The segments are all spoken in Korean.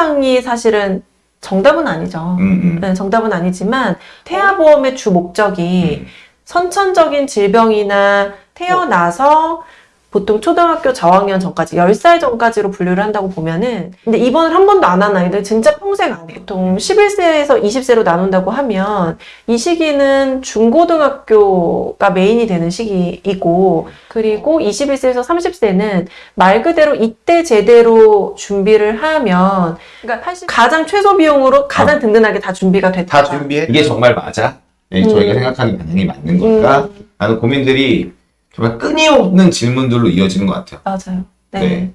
이상이 사실은 정답은 아니죠. 음, 음. 네, 정답은 아니지만 태아보험의 주 목적이 음. 선천적인 질병이나 태어나서 보통 초등학교 저학년 전까지 10살 전까지로 분류를 한다고 보면은 근데 입원을 한 번도 안 한 아이들 진짜 평생 안 해요. 보통 11세에서 20세로 나눈다고 하면 이 시기는 중고등학교가 메인이 되는 시기이고 그리고 21세에서 30세는 말 그대로 이때 제대로 준비를 하면 그러니까 사실 가장 최소 비용으로 가장 든든하게 다 준비가 됐다. 다 준비해. 이게 정말 맞아? 네, 저희가 음. 생각하는 방향이 맞는 걸까? 하는 고민들이 정말 끊임없는 질문들로 이어지는 것 같아요. 맞아요. 네. 네.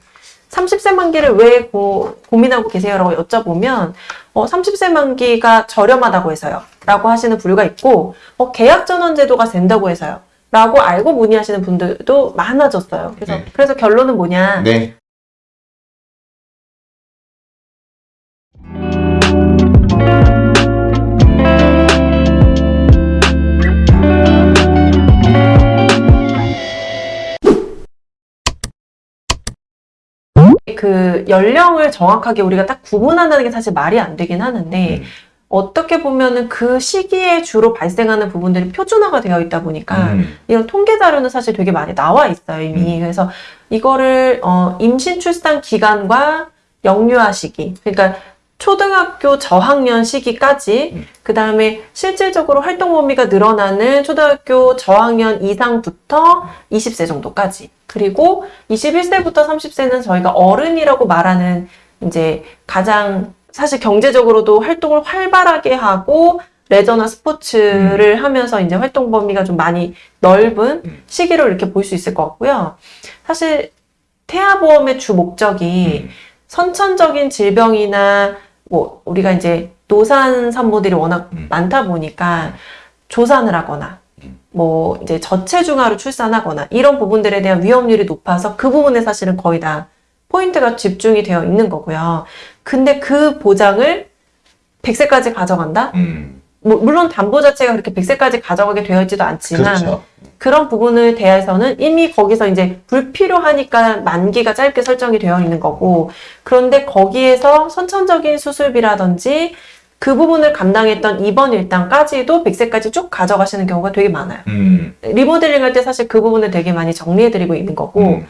30세 만기를 왜 고, 고민하고 계세요 라고 여쭤보면 어, 30세 만기가 저렴하다고 해서요. 라고 하시는 부류가 있고 어, 계약 전환 제도가 된다고 해서요. 라고 알고 문의하시는 분들도 많아졌어요. 그래서 네. 그래서 결론은 뭐냐? 네. 그 연령을 정확하게 우리가 딱 구분한다는 게 사실 말이 안 되긴 하는데 음. 어떻게 보면은 그 시기에 주로 발생하는 부분들이 표준화가 되어 있다 보니까 음. 이런 통계 자료는 사실 되게 많이 나와 있어요 이미 그래서 이거를 어, 임신 출산 기간과 영유아 시기 그러니까 초등학교 저학년 시기까지 음. 그 다음에 실질적으로 활동 범위가 늘어나는 초등학교 저학년 이상부터 20세 정도까지 그리고 21세부터 30세는 저희가 어른이라고 말하는 이제 가장 사실 경제적으로도 활동을 활발하게 하고 레저나 스포츠를 하면서 이제 활동 범위가 좀 많이 넓은 음. 시기로 이렇게 볼 수 있을 것 같고요. 사실 태아보험의 주 목적이 음. 선천적인 질병이나 뭐 우리가 이제 노산 산모들이 워낙 음. 많다 보니까 조산을 하거나 음. 뭐 이제 저체중아로 출산하거나 이런 부분들에 대한 위험률이 높아서 그 부분에 사실은 거의 다 포인트가 집중이 되어 있는 거고요. 근데 그 보장을 100세까지 가져간다? 음. 뭐 물론 담보 자체가 그렇게 100세까지 가져가게 되어 있지도 않지만 그렇죠. 그런 부분을 대해서는 이미 거기서 이제 불필요하니까 만기가 짧게 설정이 되어 있는 거고 그런데 거기에서 선천적인 수술비라든지 그 부분을 감당했던 입원 일당까지도 100세까지 쭉 가져가시는 경우가 되게 많아요. 음. 리모델링 할 때 사실 그 부분을 되게 많이 정리해드리고 있는 거고 음.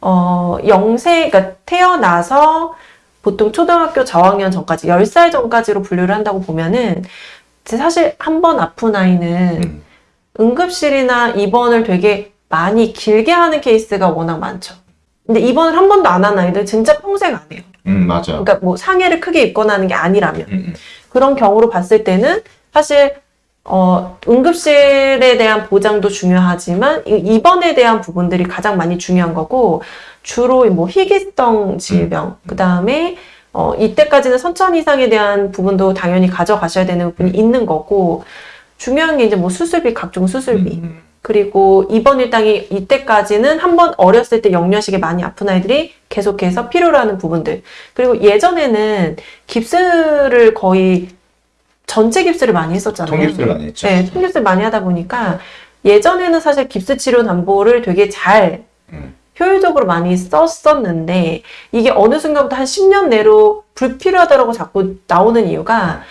어, 영세, 그러니까 태어나서 보통 초등학교 저학년 전까지, 10살 전까지로 분류를 한다고 보면은, 사실 한 번 아픈 아이는 음. 응급실이나 입원을 되게 많이 길게 하는 케이스가 워낙 많죠. 근데 입원을 한 번도 안 한 아이들 진짜 평생 안 해요. 음, 맞아. 그러니까 뭐 상해를 크게 입거나 하는 게 아니라면. 음, 음. 그런 경우로 봤을 때는 사실 어, 응급실에 대한 보장도 중요하지만 이- 입원에 대한 부분들이 가장 많이 중요한 거고 주로 뭐 희귀성 질병 그 다음에 어, 이때까지는 선천 이상에 대한 부분도 당연히 가져가셔야 되는 부분이 있는 거고 중요한 게 이제 뭐 수술비 각종 수술비 음. 그리고 입원 일당이 이때까지는 한 번 어렸을 때 영유아식에 많이 아픈 아이들이 계속해서 필요로 하는 부분들. 그리고 예전에는 깁스를 거의 전체 깁스를 많이 했었잖아요. 통깁스를 많이 했죠. 네, 통깁스를 많이 하다 보니까 예전에는 사실 깁스 치료 담보를 되게 잘 음. 효율적으로 많이 썼었는데 이게 어느 순간부터 한 10년 내로 불필요하다고 자꾸 나오는 이유가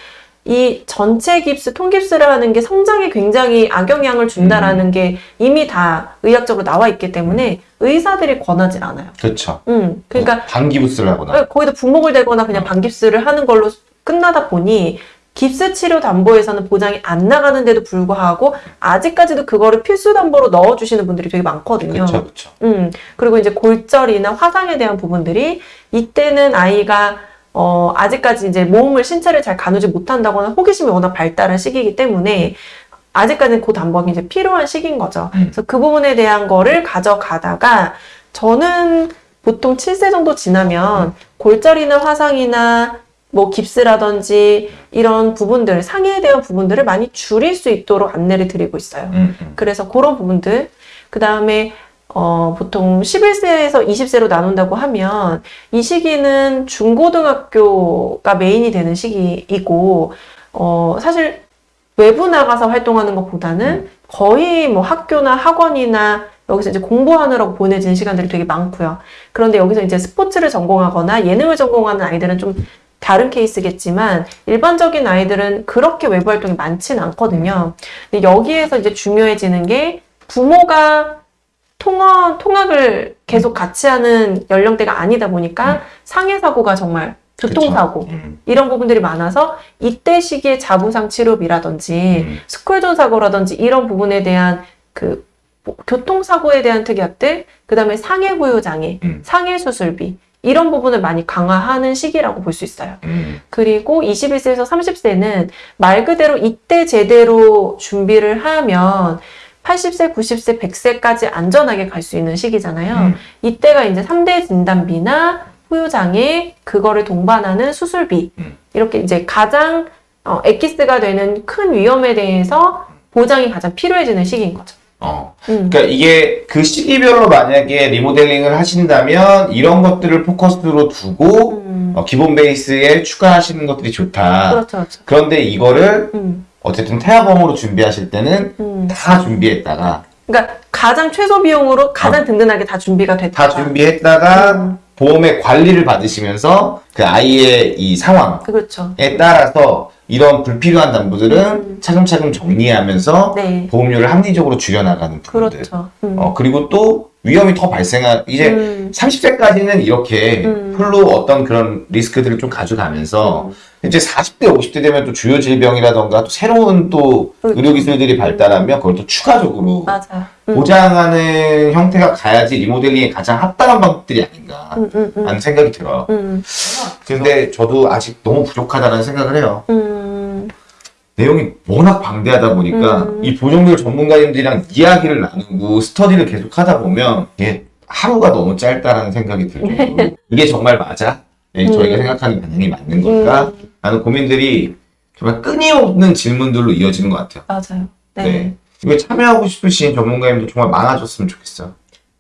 이 전체 깁스, 통깁스를 하는 게 성장에 굉장히 악영향을 준다라는 게 이미 다 의학적으로 나와 있기 때문에 의사들이 권하지 않아요. 그렇죠. 음, 그러니까 방기부스를 하거나. 거기다 분목을 대거나 그냥 어. 반깁스를 하는 걸로 끝나다 보니 깁스 치료 담보에서는 보장이 안 나가는데도 불구하고 아직까지도 그거를 필수 담보로 넣어주시는 분들이 되게 많거든요. 그렇죠, 그렇죠. 음, 그리고 이제 골절이나 화상에 대한 부분들이 이때는 아이가 어, 아직까지 이제 몸을, 신체를 잘 가누지 못한다거나 호기심이 워낙 발달한 시기이기 때문에 아직까지는 그 담보가 이제 필요한 시기인 거죠. 음. 그래서 그 부분에 대한 거를 가져가다가 저는 보통 7세 정도 지나면 골절이나 화상이나 뭐 깁스라든지 이런 부분들, 상해에 대한 부분들을 많이 줄일 수 있도록 안내를 드리고 있어요. 음, 음. 그래서 그런 부분들. 그 다음에, 어, 보통 11세에서 20세로 나눈다고 하면 이 시기는 중고등학교가 메인이 되는 시기이고, 어, 사실 외부 나가서 활동하는 것보다는 거의 뭐 학교나 학원이나 여기서 이제 공부하느라고 보내지는 시간들이 되게 많고요. 그런데 여기서 이제 스포츠를 전공하거나 예능을 전공하는 아이들은 좀 다른 케이스겠지만 일반적인 아이들은 그렇게 외부 활동이 많지는 않거든요. 근데 여기에서 이제 중요해지는 게 부모가 통화, 통학을 계속 같이 하는 연령대가 아니다 보니까 상해 사고가 정말 교통사고 음. 이런 부분들이 많아서 이때 시기에 자부상 치료비라든지 음. 스쿨존 사고라든지 이런 부분에 대한 그 뭐, 교통사고에 대한 특약들, 그 다음에 상해 부유 장애, 음. 상해 수술비 이런 부분을 많이 강화하는 시기라고 볼 수 있어요. 음. 그리고 21세에서 30세는 말 그대로 이때 제대로 준비를 하면 80세, 90세, 100세까지 안전하게 갈 수 있는 시기잖아요. 음. 이때가 이제 3대 진단비나 후유장애, 그거를 동반하는 수술비, 음. 이렇게 이제 가장 어, 엑기스가 되는 큰 위험에 대해서 보장이 가장 필요해지는 시기인 거죠. 어. 음. 그러니까 이게 그 시기별로 만약에 리모델링을 하신다면 이런 것들을 포커스로 두고 음. 어, 기본 베이스에 추가하시는 것들이 좋다. 그렇죠, 그렇죠. 그런데 이거를 음, 어쨌든 태아범으로 준비하실 때는 음. 다 준비했다가 그러니까 가장 최소 비용으로 가장 든든하게 다 준비가 됐다. 다 준비했다가 음. 보험의 관리를 받으시면서 그 아이의 이 상황에 그렇죠. 따라서 이런 불필요한 담보들은 음. 차근차근 정리하면서 네. 보험료를 합리적으로 줄여나가는 부분들. 그렇죠. 음. 어, 그리고 또 위험이 더 발생할, 이제 음. 30세까지는 이렇게 음. 풀로 어떤 그런 리스크들을 좀 가져가면서 음. 이제 40대, 50대 되면 또 주요 질병이라던가 또 새로운 또 그렇죠. 의료기술들이 발달하면 그걸 또 추가적으로 맞아요. 음. 보장하는 형태가 가야지 리모델링에 가장 합당한 방법들이 아닌가 음, 음, 음. 하는 생각이 들어요. 음, 근데 저도 아직 너무 부족하다는 생각을 해요. 음, 내용이 워낙 방대하다 보니까 음. 이 보정률 전문가님들이랑 이야기를 나누고 스터디를 계속 하다 보면 이게 하루가 너무 짧다라는 생각이 들고 이게 정말 맞아? 네, 저희가 음. 생각하는 방향이 맞는 걸까? 음, 라는 고민들이 정말 끊임없는 질문들로 이어지는 것 같아요. 맞아요. 네. 네. 이거 참여하고 싶으신 전문가님들 정말 많아졌으면 좋겠어요.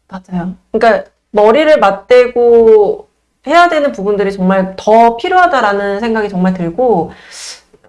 맞아요. 그러니까 머리를 맞대고 해야 되는 부분들이 정말 더 필요하다라는 생각이 정말 들고,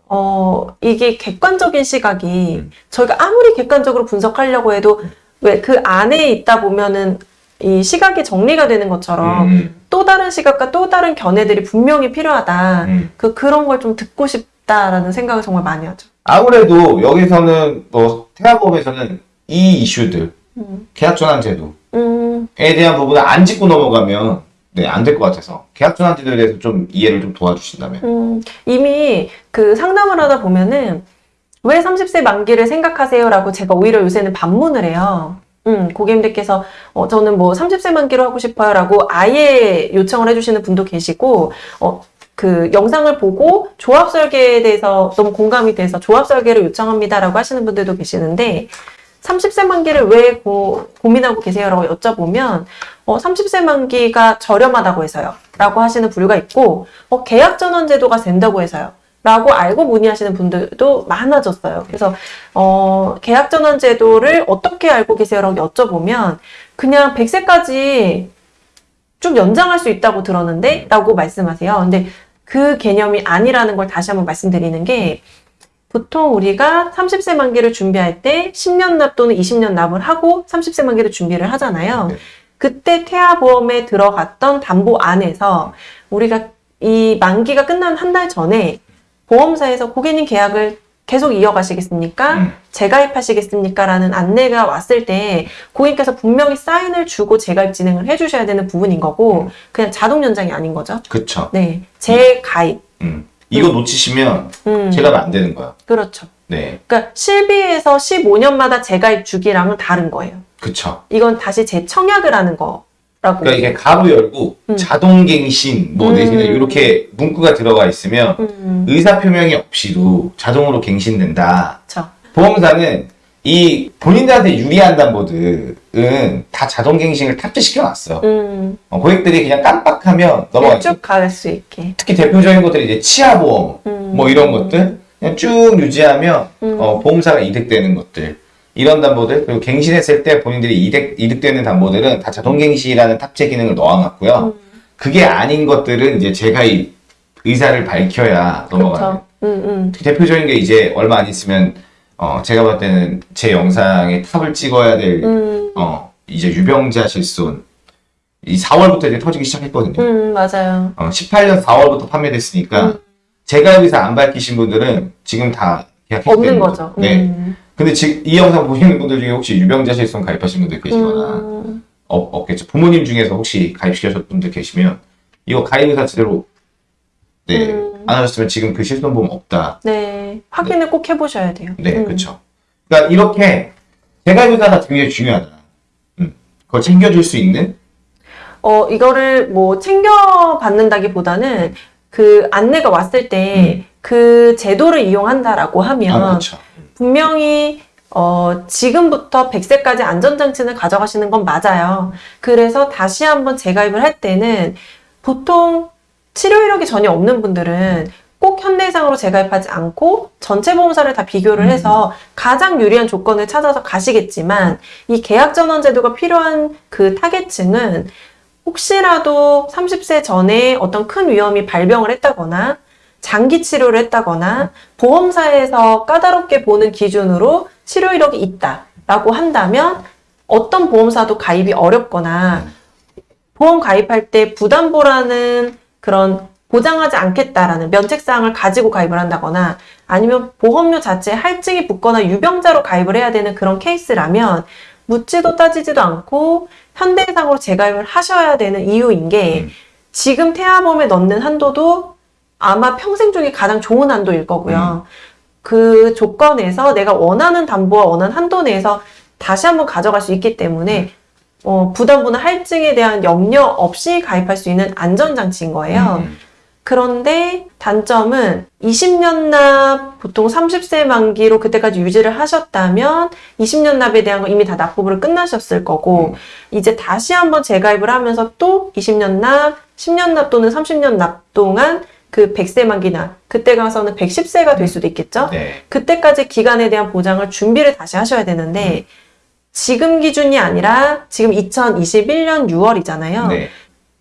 어, 이게 객관적인 시각이 음. 저희가 아무리 객관적으로 분석하려고 해도 왜 그 안에 있다 보면은 이 시각이 정리가 되는 것처럼 음, 또 다른 시각과 또 다른 견해들이 분명히 필요하다. 음. 그 그런 걸 좀 듣고 싶다라는 생각을 정말 많이 하죠. 아무래도 여기서는 뭐 태아법에서는 이 이슈들 음, 계약전환 제도에 음, 대한 부분을 안 짚고 넘어가면 네, 안 될 것 같아서 계약전환 제도에 대해서 좀 이해를 좀 도와주신다면. 음, 이미 그 상담을 하다 보면은 왜 30세 만기를 생각하세요 라고 제가 오히려 요새는 반문을 해요. 음, 고객님들께서 어, 저는 뭐 30세 만기로 하고 싶어요 라고 아예 요청을 해주시는 분도 계시고 어, 그 영상을 보고 조합 설계에 대해서 너무 공감이 돼서 조합 설계를 요청합니다라고 하시는 분들도 계시는데 30세 만기를 왜 고, 고민하고 계세요라고 여쭤보면 어, 30세 만기가 저렴하다고 해서요. 라고 하시는 부류가 있고, 어, 계약 전환 제도가 된다고 해서요. 라고 알고 문의하시는 분들도 많아졌어요. 그래서, 어, 계약 전환 제도를 어떻게 알고 계세요라고 여쭤보면, 그냥 100세까지 쭉 연장할 수 있다고 들었는데? 라고 말씀하세요. 근데 그 개념이 아니라는 걸 다시 한번 말씀드리는 게, 보통 우리가 30세 만기를 준비할 때 10년 납 또는 20년 납을 하고 30세 만기를 준비를 하잖아요. 네. 그때 태아보험에 들어갔던 담보 안에서 우리가 이 만기가 끝난 한 달 전에 보험사에서 고객님 계약을 계속 이어가시겠습니까? 음. 재가입하시겠습니까? 라는 안내가 왔을 때 고객님께서 분명히 사인을 주고 재가입 진행을 해주셔야 되는 부분인 거고 그냥 자동 연장이 아닌 거죠. 그쵸 네, 재가입. 음. 이거 놓치시면 음, 체감이 안 되는 거야 그렇죠. 네 그러니까 실비에서 15년마다 재가입 주기랑은 다른 거예요. 그쵸 이건 다시 재청약을 하는 거 라고. 그러니까 이게 가로 열고 음. 자동갱신 뭐 음. 내지는 이렇게 문구가 들어가 있으면 음, 의사 표명이 없이도 자동으로 갱신된다 그렇죠. 보험사는 이 본인들한테 유리한 담보들은 다 자동갱신을 탑재시켜 놨어 음, 어, 고객들이 그냥 깜빡하면 넘어가죠 쭉갈 수 있게. 특히 대표적인 것들이 이제 치아보험 음. 뭐 이런 것들 그냥 쭉 유지하면 음. 어, 보험사가 이득되는 것들 이런 담보들 그리고 갱신했을 때 본인들이 이득, 이득되는 담보들은 다 자동갱신이라는 탑재 기능을 넣어놨고요 음. 그게 아닌 것들은 이제 제가 이 의사를 밝혀야 넘어가는 그렇죠. 음, 음. 대표적인 게 이제 얼마 안 있으면 어, 제가 봤을 때는 제 영상에 탑을 찍어야 될 음, 어, 이제 유병자 실손 이 4월부터 이제 터지기 시작했거든요. 음, 맞아요. 어, 18년 4월부터 판매됐으니까 음. 재가입의사 안 밝히신 분들은 지금 다 계약했기 없는 거죠. 네. 음. 근데 지금 이 영상 보시는 분들 중에 혹시 유병자 실손 가입하신 분들 계시거나 음. 없, 없겠죠. 부모님 중에서 혹시 가입시키셨던 분들 계시면 이거 가입 의사 제대로 네, 음. 안 하셨으면 지금 그 실손보험 없다. 네. 확인을 꼭 해보셔야 돼요. 네, 음. 그렇죠. 그러니까 이렇게 재가입 의사가 굉장히 중요하다. 음, 그걸 챙겨줄 수 있는 어, 이거를 뭐 챙겨받는다기보다는 그 안내가 왔을 때그 제도를 이용한다라고 하면 아, 그렇죠. 분명히 어, 지금부터 100세까지 안전장치는 가져가시는 건 맞아요. 그래서 다시 한번 재가입을 할 때는 보통 치료 이력이 전혀 없는 분들은 꼭 현대해상으로 재가입하지 않고 전체 보험사를 다 비교를 음. 해서 가장 유리한 조건을 찾아서 가시겠지만 이 계약 전환 제도가 필요한 그 타겟층은 혹시라도 30세 전에 어떤 큰 위험이 발병을 했다거나 장기 치료를 했다거나 보험사에서 까다롭게 보는 기준으로 치료 이력이 있다라고 한다면 어떤 보험사도 가입이 어렵거나 보험 가입할 때 부담보라는 그런 보장하지 않겠다라는 면책사항을 가지고 가입을 한다거나 아니면 보험료 자체에 할증이 붙거나 유병자로 가입을 해야 되는 그런 케이스라면 묻지도 따지지도 않고 현대해상으로 재가입을 하셔야 되는 이유인 게 음. 지금 태아보험에 넣는 한도도 아마 평생 중에 가장 좋은 한도일 거고요. 그 조건에서 내가 원하는 담보와 원하는 한도 내에서 다시 한번 가져갈 수 있기 때문에 어, 부담보나 할증에 대한 염려 없이 가입할 수 있는 안전장치인 거예요. 음, 그런데 단점은 20년 납 보통 30세 만기로 그때까지 유지를 하셨다면 20년 납에 대한 거 이미 다 납부를 끝나셨을 거고 이제 다시 한번 재가입을 하면서 또 20년 납, 10년 납 또는 30년 납 동안 그 100세 만기나 그때 가서는 110세가 될 수도 있겠죠. 네. 그때까지 기간에 대한 보장을 준비를 다시 하셔야 되는데 지금 기준이 아니라 지금 2021년 6월이잖아요. 네.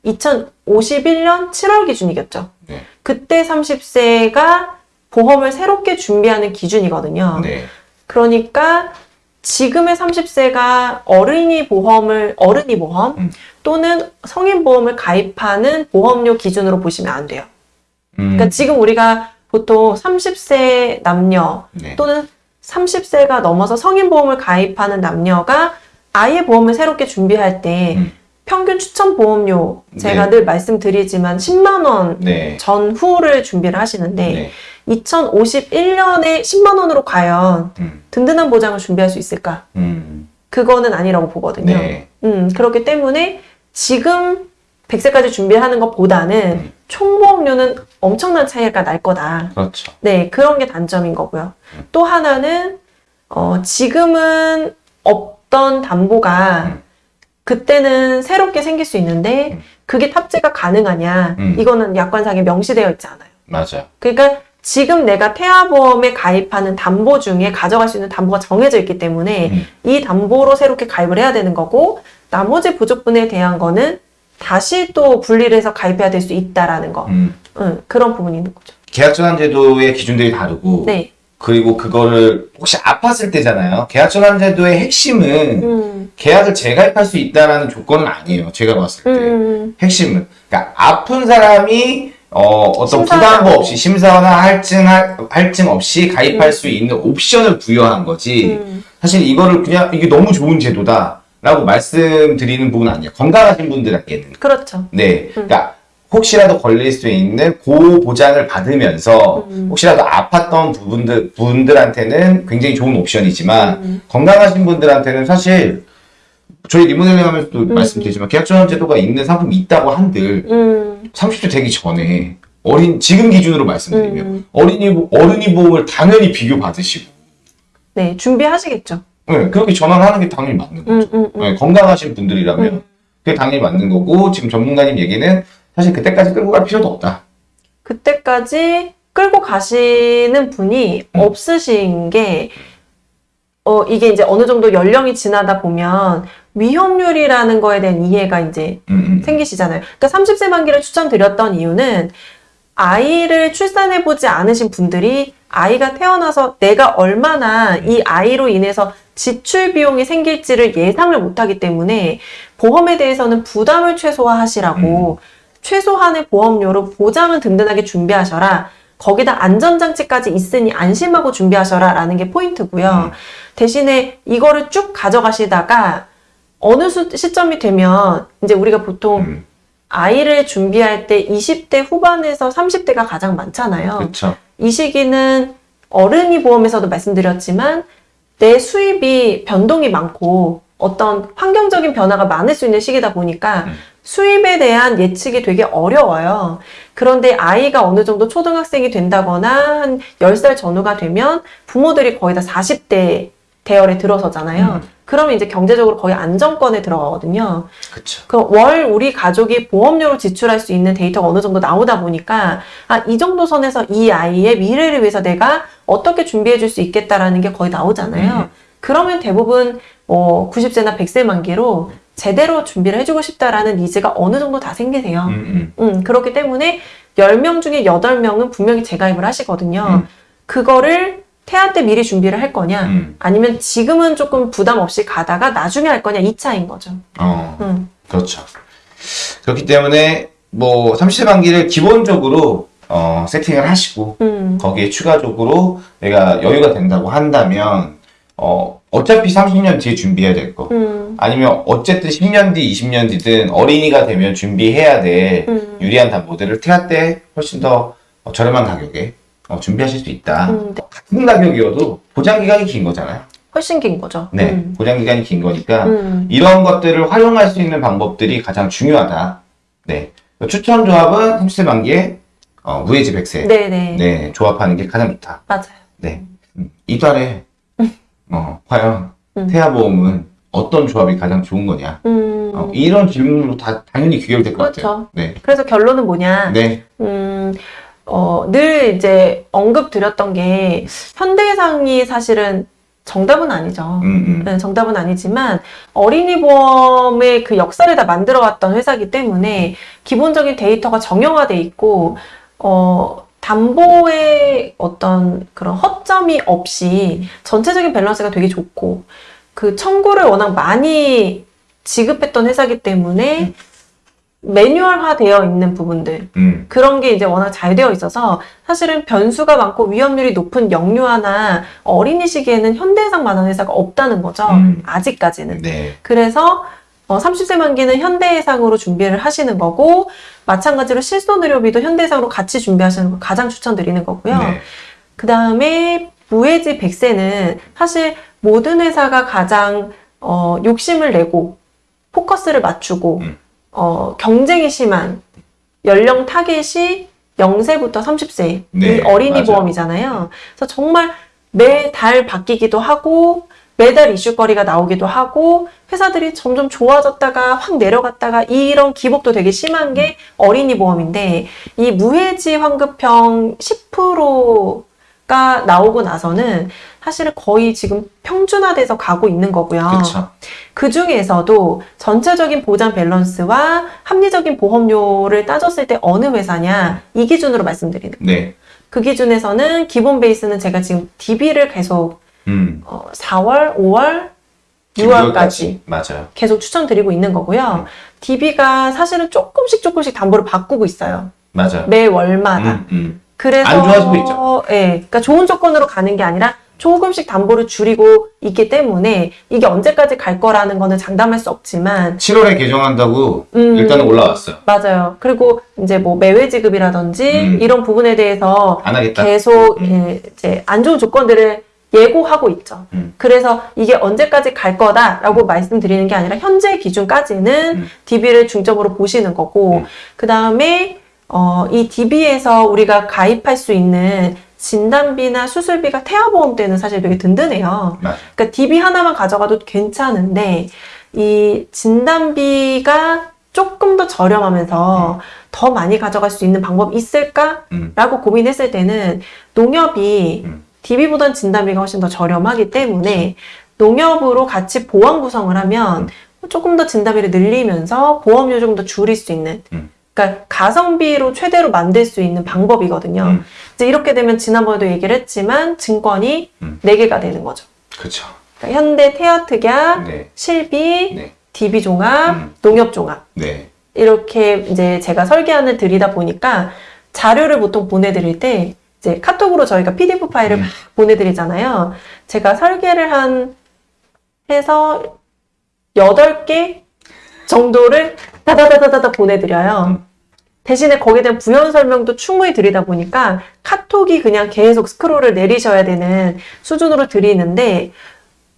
2051년 7월 기준이겠죠. 네. 그때 30세가 보험을 새롭게 준비하는 기준이거든요. 네. 그러니까 지금의 30세가 어린이 보험을 어른이 보험 음. 또는 성인 보험을 가입하는 보험료 기준으로 보시면 안 돼요. 음, 그러니까 지금 우리가 보통 30세 남녀 네. 또는 30세가 넘어서 성인 보험을 가입하는 남녀가 아예 보험을 새롭게 준비할 때 음. 평균 추천 보험료 제가 네. 늘 말씀드리지만 10만 원 네. 전후를 준비를 하시는데 네. 2051년에 10만 원으로 과연 음, 든든한 보장을 준비할 수 있을까? 음, 그거는 아니라고 보거든요. 네. 음, 그렇기 때문에 지금 100세까지 준비하는 것보다는 음. 총보험료는 엄청난 차이가 날 거다. 그렇죠. 네, 그런 게 단점인 거고요. 음. 또 하나는, 어, 지금은 없던 담보가 음. 그때는 새롭게 생길 수 있는데 음. 그게 탑재가 가능하냐. 음. 이거는 약관상에 명시되어 있지 않아요. 맞아요. 그러니까 지금 내가 태아보험에 가입하는 담보 중에 가져갈 수 있는 담보가 정해져 있기 때문에 음. 이 담보로 새롭게 가입을 해야 되는 거고 나머지 부족분에 대한 거는 다시 또 분리를 해서 가입해야 될 수 있다라는 거. 음. 응, 그런 부분이 있는 거죠. 계약전환 제도의 기준들이 다르고 네. 그리고 그거를 혹시 아팠을 때잖아요. 계약전환 제도의 핵심은 음, 계약을 재가입할 수 있다라는 조건은 아니에요. 제가 봤을 때. 음, 핵심은. 그러니까 아픈 사람이 어, 어떤 않고. 없이 심사나 할증, 할- 할증 없이 가입할 수 있는 옵션을 부여한 거지. 음. 사실 이거를 그냥 이게 너무 좋은 제도다. 라고 말씀드리는 부분은 아니에요. 건강하신 분들에게는. 그렇죠. 네. 그러니까 혹시라도 걸릴 수 있는 고 보장을 받으면서 음. 혹시라도 아팠던 부분들 분들한테는 굉장히 좋은 옵션이지만 음. 건강하신 분들한테는 사실 저희 리모델링 하면서도 음. 말씀드리지만 계약전환 제도가 있는 상품이 있다고 한들 음, 30대 되기 전에 어린 지금 기준으로 말씀드리면 음. 어린이 보- 어른이 보험을 당연히 비교 받으시고 네, 준비하시겠죠. 네, 그렇게 전환하는 게 당연히 맞는 거죠. 음, 음, 음. 네, 건강하신 분들이라면 음. 그게 당연히 맞는 거고 지금 전문가님 얘기는 사실 그때까지 끌고 갈 필요도 없다. 그때까지 끌고 가시는 분이 음. 없으신 게, 어, 이게 이제 어느 정도 연령이 지나다 보면 위험률이라는 거에 대한 이해가 이제 음, 음. 생기시잖아요. 그러니까 30세 만기를 추천드렸던 이유는 아이를 출산해보지 않으신 분들이 아이가 태어나서 내가 얼마나 이 아이로 인해서 지출 비용이 생길지를 예상을 못하기 때문에 보험에 대해서는 부담을 최소화하시라고 최소한의 보험료로 보장은 든든하게 준비하셔라. 거기다 안전장치까지 있으니 안심하고 준비하셔라 라는 게 포인트고요. 음. 대신에 이거를 쭉 가져가시다가 어느 수- 시점이 되면 이제 우리가 보통 음, 아이를 준비할 때 20대 후반에서 30대가 가장 많잖아요. 그쵸. 이 시기는 어른이 보험에서도 말씀드렸지만 내 수입이 변동이 많고 어떤 환경적인 변화가 많을 수 있는 시기다 보니까 음. 수입에 대한 예측이 되게 어려워요. 그런데 아이가 어느 정도 초등학생이 된다거나 한 10살 전후가 되면 부모들이 거의 다 40대 대열에 들어서잖아요. 음. 그러면 이제 경제적으로 거의 안정권에 들어가거든요. 그쵸. 그월 우리 가족이 보험료로 지출할 수 있는 데이터가 어느 정도 나오다 보니까 아, 이 정도 선에서 이 아이의 미래를 위해서 내가 어떻게 준비해 줄 수 있겠다라는 게 거의 나오잖아요. 음. 그러면 대부분 뭐 90세나 100세 만기로 제대로 준비를 해주고 싶다라는 니즈가 어느 정도 다 생기세요. 음, 음. 음, 그렇기 때문에 10명 중에 8명은 분명히 재가입을 하시거든요. 음. 그거를 태아 때 미리 준비를 할 거냐, 음. 아니면 지금은 조금 부담 없이 가다가 나중에 할 거냐, 이 차인 거죠. 어, 음. 그렇죠. 그렇기 때문에 뭐 30세 만기를 기본적으로 어, 세팅을 하시고 음. 거기에 추가적으로 내가 여유가 된다고 한다면 어, 어차피 30년 뒤에 준비해야 될 거. 음. 아니면 어쨌든 10년 뒤, 20년 뒤든 어린이가 되면 준비해야 될 음. 유리한 담보들을 태아 때 훨씬 더 어, 저렴한 가격에 어, 준비하실 수 있다. 음, 네. 같은 가격이어도 보장 기간이 긴 거잖아요. 훨씬 긴 거죠. 네, 음. 보장 기간이 긴 거니까 음. 이런 것들을 활용할 수 있는 방법들이 가장 중요하다. 네, 추천 조합은 30세 만기에 어, 무해지 100세 네네. 네, 조합하는 게 가장 좋다. 맞아요. 네, 음, 이달에 어, 과연 음. 태아보험은 어떤 조합이 가장 좋은 거냐? 음. 어, 이런 질문으로 다 당연히 귀결될 것 같아요. 그렇죠. 네, 그래서 결론은 뭐냐. 네, 음, 어, 늘 이제 언급 드렸던 게 현대해상이 사실은 정답은 아니죠. 음, 음. 네, 정답은 아니지만 어린이 보험의 그 역사를 다 만들어왔던 회사이기 때문에 기본적인 데이터가 정형화돼 있고 어, 담보의 어떤 그런 허점이 없이 전체적인 밸런스가 되게 좋고 그 청구를 워낙 많이 지급했던 회사이기 때문에 매뉴얼화 되어 있는 부분들 음, 그런 게 이제 워낙 잘 되어 있어서 사실은 변수가 많고 위험률이 높은 영유아나 어린이 시기에는 현대해상만한 회사가 없다는 거죠. 음. 아직까지는. 네, 그래서 어, 30세 만기는 현대해상으로 준비를 하시는 거고 마찬가지로 실손의료비도 현대해상으로 같이 준비하시는 거 가장 추천드리는 거고요. 네, 그 다음에 무해지 100세는 사실 모든 회사가 가장 어, 욕심을 내고 포커스를 맞추고 음. 어, 경쟁이 심한 연령 타겟이 0세부터 30세 네, 이 어린이 맞아요. 보험이잖아요. 그래서 정말 매달 바뀌기도 하고 매달 이슈거리가 나오기도 하고 회사들이 점점 좋아졌다가 확 내려갔다가 이런 기복도 되게 심한 게 어린이 보험인데 이 무해지 환급형 10%가 나오고 나서는 사실은 거의 지금 평준화돼서 가고 있는 거고요. 그 중에서도 전체적인 보장 밸런스와 합리적인 보험료를 따졌을 때 어느 회사냐 이 기준으로 말씀드리는 거예요. 네, 그 기준에서는 기본 베이스는 제가 지금 DB를 계속 음, 어, 4월, 5월, 6월까지 맞아요. 계속 추천드리고 있는 거고요. DB가 사실은 조금씩 조금씩 담보를 바꾸고 있어요. 맞아요. 매 월마다. 음, 음. 그래서 안 좋아지고 있죠. 예, 그러니까 좋은 조건으로 가는 게 아니라 조금씩 담보를 줄이고 있기 때문에 이게 언제까지 갈 거라는 거는 장담할 수 없지만 7월에 개정한다고 음, 일단은 올라왔어요. 맞아요. 그리고 이제 뭐 매매 지급이라든지 음. 이런 부분에 대해서. 계속 음. 예, 이제 안 좋은 조건들을 예고하고 있죠. 음. 그래서 이게 언제까지 갈 거다라고 말씀드리는 게 아니라 현재 기준까지는 음. DB를 중점으로 보시는 거고 음. 그 다음에 어, 이 DB에서 우리가 가입할 수 있는 진단비나 수술비가 태아보험 때는 사실 되게 든든해요. 그러니까 DB 하나만 가져가도 괜찮은데 이 진단비가 조금 더 저렴하면서 더 많이 가져갈 수 있는 방법이 있을까라고 음. 고민했을 때는 농협이 음. DB보단 진단비가 훨씬 더 저렴하기 때문에 농협으로 같이 보완 구성을 하면 조금 더 진단비를 늘리면서 보험료 조금 더 줄일 수 있는 음. 그러니까 가성비로 최대로 만들 수 있는 방법이거든요. 음. 이제 이렇게 되면 지난번에도 얘기를 했지만 증권이 음. 네 개가 되는 거죠. 그렇죠. 그러니까 현대 태아특약, 네, 실비, 네. DB 종합, 음. 농협 종합 네. 이렇게 이제 제가 설계안을 드리다 보니까 자료를 보통 보내드릴 때 이제 카톡으로 저희가 PDF 파일을 음. 막 보내드리잖아요. 제가 설계를 한 해서 8개 정도를 다다다다다 보내드려요. 음. 대신에 거기에 대한 부연 설명도 충분히 드리다 보니까 카톡이 그냥 계속 스크롤을 내리셔야 되는 수준으로 드리는데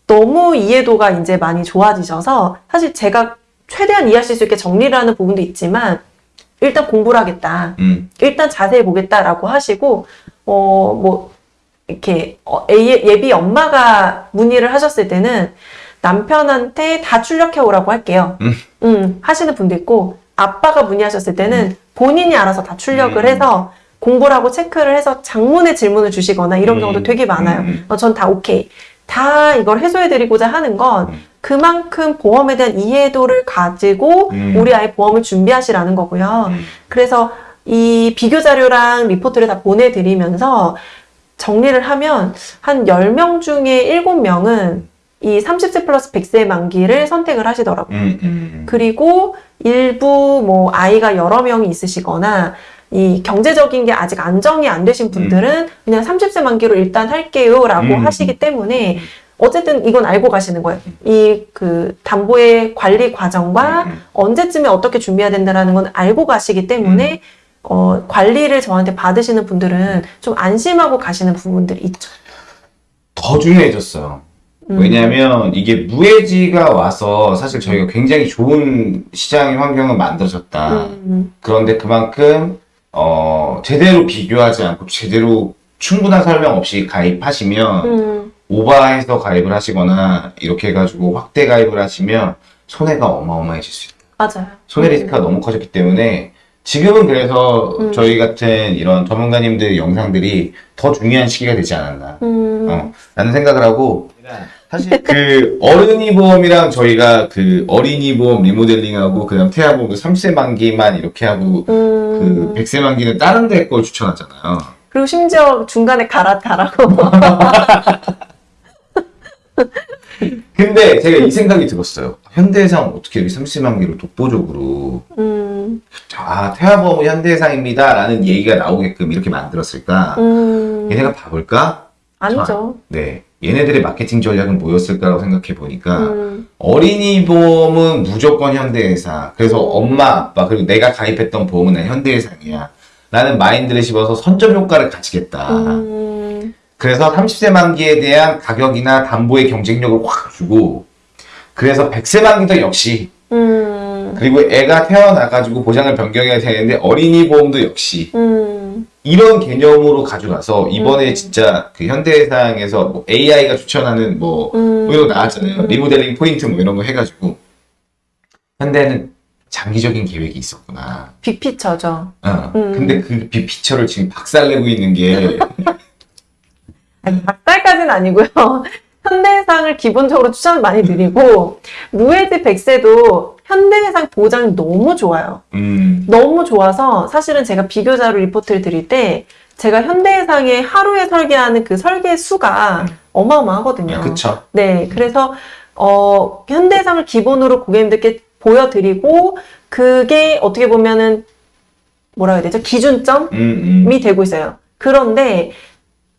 너무 이해도가 이제 많이 좋아지셔서 사실 제가 최대한 이해하실 수 있게 정리를 하는 부분도 있지만 일단 공부를 하겠다. 음. 일단 자세히 보겠다라고 하시고 어 뭐 이렇게 어, 예- 예비 엄마가 문의를 하셨을 때는 남편한테 다 출력해 오라고 할게요. 음. 음, 하시는 분도 있고 아빠가 문의하셨을 때는 본인이 알아서 다 출력을 음. 해서 공부를 하고 체크를 해서 장문의 질문을 주시거나 이런 음. 경우도 되게 많아요. 음. 어, 전 다 오케이. 다 이걸 해소해드리고자 하는 건 음. 그만큼 보험에 대한 이해도를 가지고 음. 우리 아이 보험을 준비하시라는 거고요. 음. 그래서 이 비교 자료랑 리포트를 다 보내드리면서 정리를 하면 한 10명 중에 7명은 이 30세 플러스 100세 만기를 선택을 하시더라고요. 음. 음. 그리고 일부 뭐 아이가 여러 명이 있으시거나 이 경제적인 게 아직 안정이 안 되신 분들은 그냥 30세 만기로 일단 할게요 라고 음. 하시기 때문에 어쨌든 이건 알고 가시는 거예요. 이 그 담보의 관리 과정과 음. 언제쯤에 어떻게 준비해야 된다라는 건 알고 가시기 때문에 어, 관리를 저한테 받으시는 분들은 좀 안심하고 가시는 부분들이 있죠. 더 중요해졌어요. 음. 왜냐하면 이게 무해지가 와서 사실 저희가 굉장히 좋은 시장의 환경을 만들어졌다. 음, 그런데 그만큼 어, 제대로 비교하지 않고 제대로 충분한 설명 없이 가입하시면 음, 오버해서 가입을 하시거나 이렇게 해가지고 확대 가입을 하시면 손해가 어마어마해질 수 있어요. 맞아요. 손해 리스크가 너무 커졌기 때문에 지금은 그래서 음. 저희 같은 이런 전문가님들 영상들이 더 중요한 시기가 되지 않았나 음, 어, 라는 생각을 하고 사실 그 어른이 보험이랑 저희가 그 어린이 보험 리모델링하고 그다음 태아 보험 그 3세 만기만 이렇게 하고 음. 그 100세 만기는 다른 데걸 추천하잖아요. 그리고 심지어 중간에 갈아타라고. 근데 제가 이 생각이 들었어요. 현대해상 어떻게 이렇게 3세 만기를 독보적으로 음, 아 태아보험은 현대해상입니다 라는 얘기가 나오게끔 이렇게 만들었을까? 음, 얘네가 바볼까? 아니죠. 네. 얘네들의 마케팅 전략은 뭐였을까라고 생각해 보니까 음, 어린이 보험은 무조건 현대해상. 그래서 음. 엄마, 아빠, 그리고 내가 가입했던 보험은 난 현대해상이야. 라는 마인드를 씹어서 선점 효과를 가지겠다. 음, 그래서 30세 만기에 대한 가격이나 담보의 경쟁력을 확 주고, 그래서 100세 만기도 역시, 음, 그리고 애가 태어나가지고 보장을 변경해야 되는데 어린이 보험도 역시, 음, 이런 개념으로 가져가서 이번에 음. 진짜 그 현대해상에서 뭐 AI가 추천하는 뭐, 음. 뭐 이런 거 나왔잖아요. 음. 리모델링 포인트 뭐 이런 거 해가지고. 현대는 장기적인 계획이 있었구나. 빅피처죠. 어. 음. 근데 그 빅피처를 지금 박살내고 있는 게, 아니, 박살까지는 아니고요. 현대해상을 기본적으로 추천 많이 드리고, 무해지 100세도 현대해상 보장이 너무 좋아요. 음, 너무 좋아서 사실은 제가 비교자료 리포트를 드릴 때 제가 현대해상의 하루에 설계하는 그 설계 수가 어마어마하거든요. 그쵸. 네, 그래서 어, 현대해상을 기본으로 고객님들께 보여드리고 그게 어떻게 보면은 뭐라 해야 되죠? 기준점이 음, 음. 되고 있어요. 그런데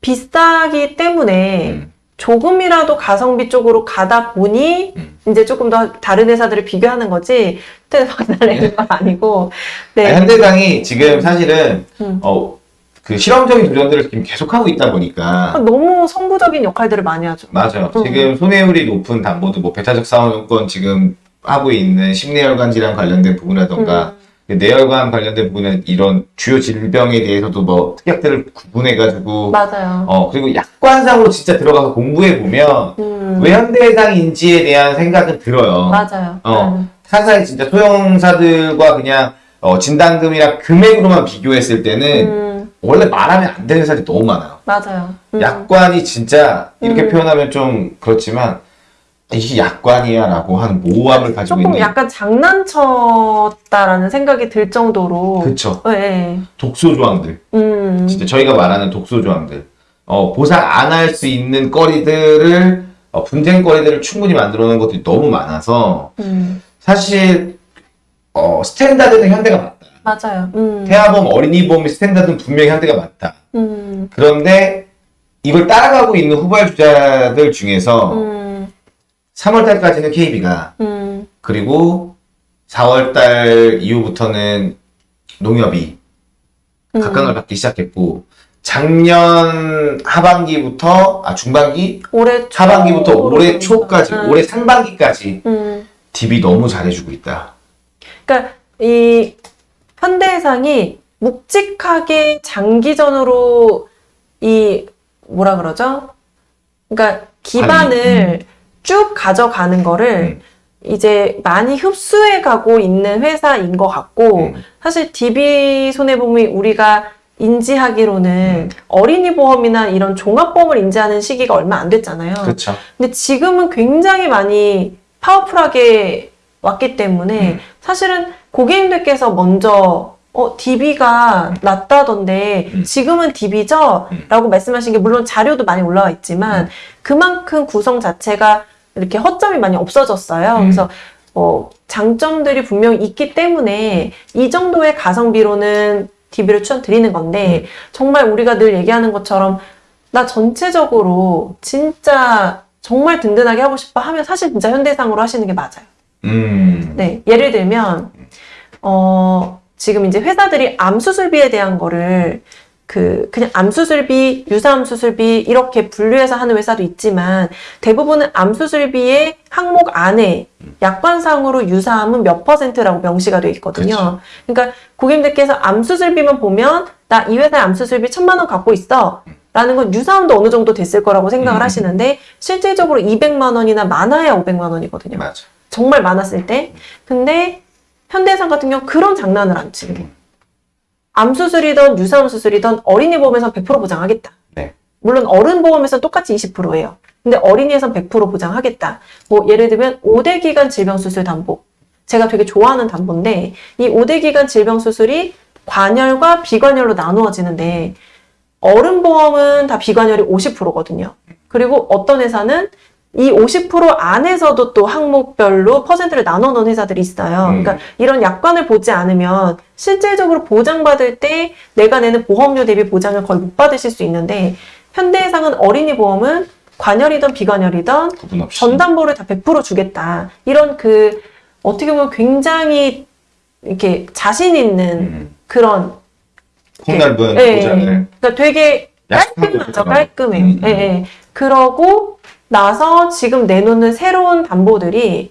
비싸기 때문에 음. 조금이라도 가성비 쪽으로 가다 보니 음. 이제 조금 더 다른 회사들을 비교하는 거지 그때 박살내는 건 아니고 네. 아니, 현대상이 지금 사실은, 음. 어, 그 실험적인 도전들을 지금 계속하고 있다 보니까, 너무 선구적인 역할들을 많이 하죠. 맞아요. 음. 지금 손해율이 높은 담보도 뭐 배타적 사원권 지금 하고 있는 심내혈관 질환 관련된 부분이라던가 음, 뇌혈관 관련된 부분은 이런 주요 질병에 대해서도 뭐 특약들을 구분해가지고 맞아요. 어 그리고 약관상으로 진짜 들어가서 공부해 보면 음, 왜 현대해상인지에 대한 생각은 들어요. 맞아요. 어. 음, 사실 진짜 소형사들과 그냥 어, 진단금이랑 금액으로만 비교했을 때는 음, 원래 말하면 안 되는 사람이 너무 많아요. 맞아요. 음, 약관이 진짜 이렇게 음. 표현하면 좀 그렇지만 이게 약관이야 라고 하는 모호함을 가지고 조금 있는 약간 장난쳤다라는 생각이 들 정도로. 그쵸 네. 독소 조항들 음, 진짜 저희가 말하는 독소 조항들 어, 보상 안 할 수 있는 거리들을 어, 분쟁거리들을 충분히 만들어 놓은 것들이 너무 많아서 음, 사실 어, standard는 현대가 맞다. 맞아요. 음. 태아보험, 어린이보험의 standard는 분명히 현대가 맞다. 음. 그런데 이걸 따라가고 있는 후발 주자들 중에서 음. 3월달까지는 KB가 음. 그리고 4월달 이후부터는 농협이 음. 각광을 받기 시작했고 작년 하반기부터 아 중반기 올해 초- 하반기부터 올해 초까지 음. 올해 상반기까지 음. DB 너무 잘해주고 있다. 그러니까 이 현대해상이 묵직하게 장기전으로 이 뭐라 그러죠? 그러니까 기반을 쭉 가져가는 거를 음. 이제 많이 흡수해 가고 있는 회사인 것 같고 음. 사실 DB 손해보험이 우리가 인지하기로는 어린이 보험이나 이런 종합보험을 인지하는 시기가 얼마 안 됐잖아요. 그렇죠. 근데 지금은 굉장히 많이 파워풀하게 왔기 때문에 음. 사실은 고객님들께서 먼저 어, DB가 낮다던데 음. 지금은 DB죠? 음. 라고 말씀하신 게 물론 자료도 많이 올라와 있지만 그만큼 구성 자체가 이렇게 허점이 많이 없어졌어요. 음. 그래서 어, 장점들이 분명히 있기 때문에 이 정도의 가성비로는 DB를 추천드리는 건데 정말 우리가 늘 얘기하는 것처럼 나 전체적으로 진짜 정말 든든하게 하고 싶어 하면 사실 진짜 현대상으로 하시는 게 맞아요. 음. 네, 예를 들면 어 지금 이제 회사들이 암 수술비에 대한 거를 그 그냥 암 수술비, 유사암 수술비 이렇게 분류해서 하는 회사도 있지만 대부분은 암 수술비의 항목 안에 약관상으로 유사암은 몇 퍼센트라고 명시가 되어 있거든요. 그쵸. 그러니까 고객님들께서 암 수술비만 보면 나 이 회사에 암 수술비 천만 원 갖고 있어. 라는 건 유사암도 어느 정도 됐을 거라고 생각을 음. 하시는데 실질적으로 200만 원이나 많아야 500만 원이거든요. 맞아. 정말 많았을 때. 근데 현대해상 같은 경우 그런 장난을 안 치는 거예요. 암 수술이든 유사암 수술이든 어린이 보험에서 100% 보장하겠다. 네. 물론 어른 보험에서 똑같이 20%예요. 근데 어린이에선 100% 보장하겠다. 뭐 예를 들면 5대 기간 질병 수술 담보. 제가 되게 좋아하는 담보인데 이 5대 기간 질병 수술이 관열과 비관열로 나누어지는데 어른 보험은 다 비관열이 50%거든요. 그리고 어떤 회사는 이 50% 안에서도 또 항목별로 퍼센트를 나눠 놓은 회사들이 있어요. 음. 그러니까 이런 약관을 보지 않으면 실질적으로 보장받을 때 내가 내는 보험료 대비 보장을 거의 못 받으실 수 있는데 현대해상은 어린이 보험은 관열이든 비관열이든. 전담보를 다 100% 주겠다. 이런 그 어떻게 보면 굉장히 이렇게 자신 있는 음. 그런 폭넓은 예, 예. 보장을 그러니까 되게 깔끔하죠. 있구나. 깔끔해. 음, 예, 예. 그러고 나서 지금 내놓는 새로운 담보들이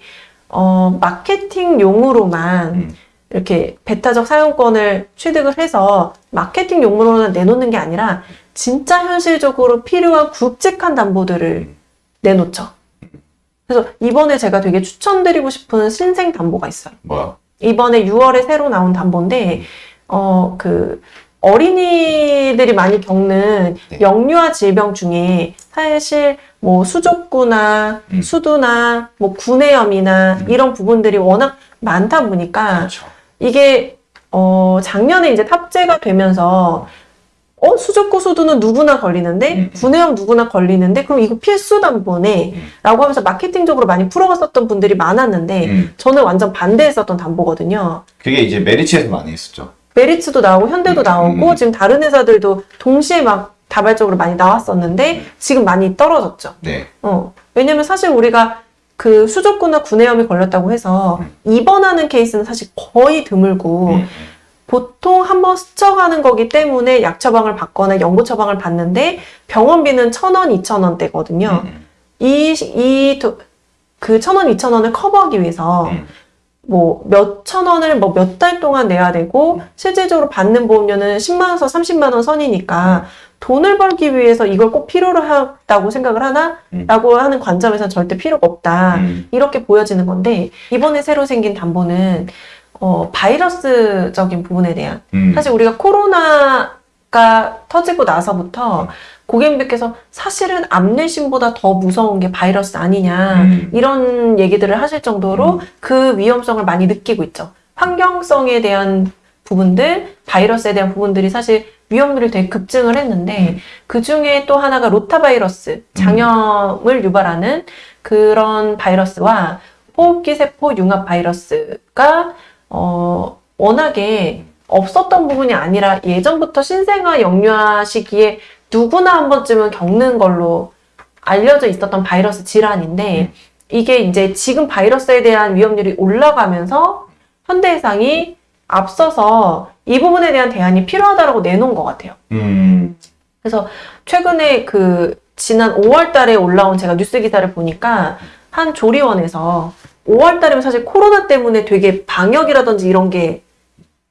어, 마케팅용으로만 음. 이렇게 배타적 사용권을 취득을 해서 마케팅용으로만 내놓는 게 아니라 진짜 현실적으로 필요한 굵직한 담보들을 음. 내놓죠. 그래서 이번에 제가 되게 추천드리고 싶은 신생 담보가 있어요. 뭐야? 이번에 6월에 새로 나온 담보인데, 어, 그, 어린이들이 많이 겪는 네. 영유아 질병 중에 사실 뭐 수족구나 음. 수두나 뭐 구내염이나 음. 이런 부분들이 워낙 많다 보니까 그렇죠. 이게 어 작년에 이제 탑재가 되면서 어 수족구 수두는 누구나 걸리는데 음. 구내염 누구나 걸리는데 그럼 이거 필수 담보네라고 음. 하면서 마케팅적으로 많이 풀어갔었던 분들이 많았는데 음. 저는 완전 반대했었던 담보거든요. 그게 이제 메리츠에서 많이 했었죠. 메리츠도 나오고 현대도 음, 나오고 음. 지금 다른 회사들도 동시에 막 다발적으로 많이 나왔었는데 지금 많이 떨어졌죠. 네. 어. 왜냐면 사실 우리가 그 수족구나 구내염이 걸렸다고 해서 음. 입원하는 케이스는 사실 거의 드물고 음. 보통 한 번 스쳐가는 거기 때문에 약 처방을 받거나 연고 처방을 받는데 병원비는 천 원, 이천 원대거든요. 음. 이, 이, 도- 그천 원, 이천 원을 커버하기 위해서 음. 뭐 몇천 원을 뭐 몇 달 동안 내야 되고 실질적으로 받는 보험료는 10만 원에서 30만 원 선이니까 돈을 벌기 위해서 이걸 꼭 필요로 하다고 생각을 하나? 음. 라고 하는 관점에서는 절대 필요가 없다. 음. 이렇게 보여지는 건데 이번에 새로 생긴 담보는 어, 바이러스적인 부분에 대한 음. 사실 우리가 코로나가 터지고 나서부터 고객님들께서 사실은 암내심보다 더 무서운 게 바이러스 아니냐 음. 이런 얘기들을 하실 정도로 음. 그 위험성을 많이 느끼고 있죠. 환경성에 대한 부분들, 바이러스에 대한 부분들이 사실 위험률이 되게 급증을 했는데 음. 그 중에 또 하나가 로타바이러스, 장염을 유발하는 그런 바이러스와 호흡기 세포 융합 바이러스가 어, 워낙에 없었던 부분이 아니라 예전부터 신생아 영유아 시기에 누구나 한 번쯤은 겪는 걸로 알려져 있었던 바이러스 질환인데 이게 이제 지금 바이러스에 대한 위험률이 올라가면서 현대해상이 앞서서 이 부분에 대한 대안이 필요하다라고 내놓은 것 같아요. 음. 그래서 최근에 그 지난 5월 달에 올라온 제가 뉴스 기사를 보니까 한 조리원에서 5월 달이면 사실 코로나 때문에 되게 방역이라든지 이런 게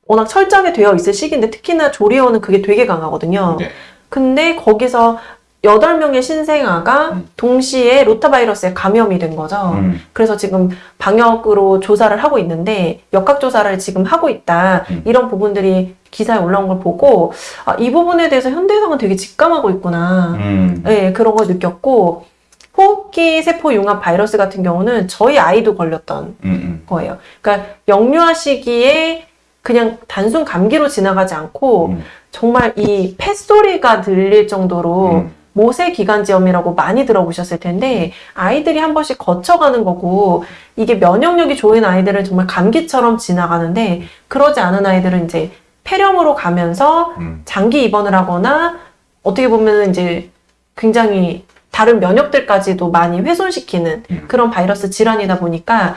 워낙 철저하게 되어 있을 시기인데 특히나 조리원은 그게 되게 강하거든요. 네. 근데 거기서 8명의 신생아가 음. 동시에 로타바이러스에 감염이 된 거죠. 음. 그래서 지금 방역으로 조사를 하고 있는데 역학 조사를 지금 하고 있다 음. 이런 부분들이 기사에 올라온 걸 보고 아, 이 부분에 대해서 현대해상은 되게 직감하고 있구나 음. 네, 그런 걸 느꼈고 호흡기 세포 융합 바이러스 같은 경우는 저희 아이도 걸렸던 음. 거예요 그러니까 영유아 시기에 그냥 단순 감기로 지나가지 않고 음. 정말 이 폐소리가 들릴 정도로 음. 모세 기관지염이라고 많이 들어보셨을 텐데 아이들이 한 번씩 거쳐가는 거고 이게 면역력이 좋은 아이들은 정말 감기처럼 지나가는데 그러지 않은 아이들은 이제 폐렴으로 가면서 음. 장기 입원을 하거나 어떻게 보면 이제 굉장히 다른 면역들까지도 많이 훼손시키는 음. 그런 바이러스 질환이다 보니까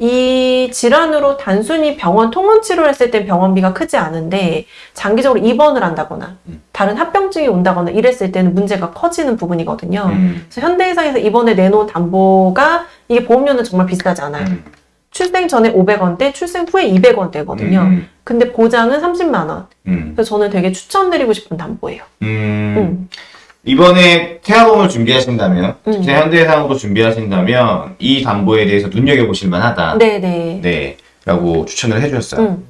이 질환으로 단순히 병원 통원 치료했을 땐 병원비가 크지 않은데 장기적으로 입원을 한다거나 음. 다른 합병증이 온다거나 이랬을 때는 문제가 커지는 부분이거든요. 음. 그래서 현대해상에서 이번에 내놓은 담보가 이게 보험료는 정말 비싸지 않아요. 음. 출생 전에 500원대, 출생 후에 200원대거든요. 음. 근데 보장은 30만 원. 음. 그래서 저는 되게 추천드리고 싶은 담보예요. 이번에 태아보험을 준비하신다면, 음. 특히 현대해상으로 준비하신다면, 이 담보에 대해서 눈여겨보실 만하다. 네네. 네. 라고 추천을 해주셨어요. 음.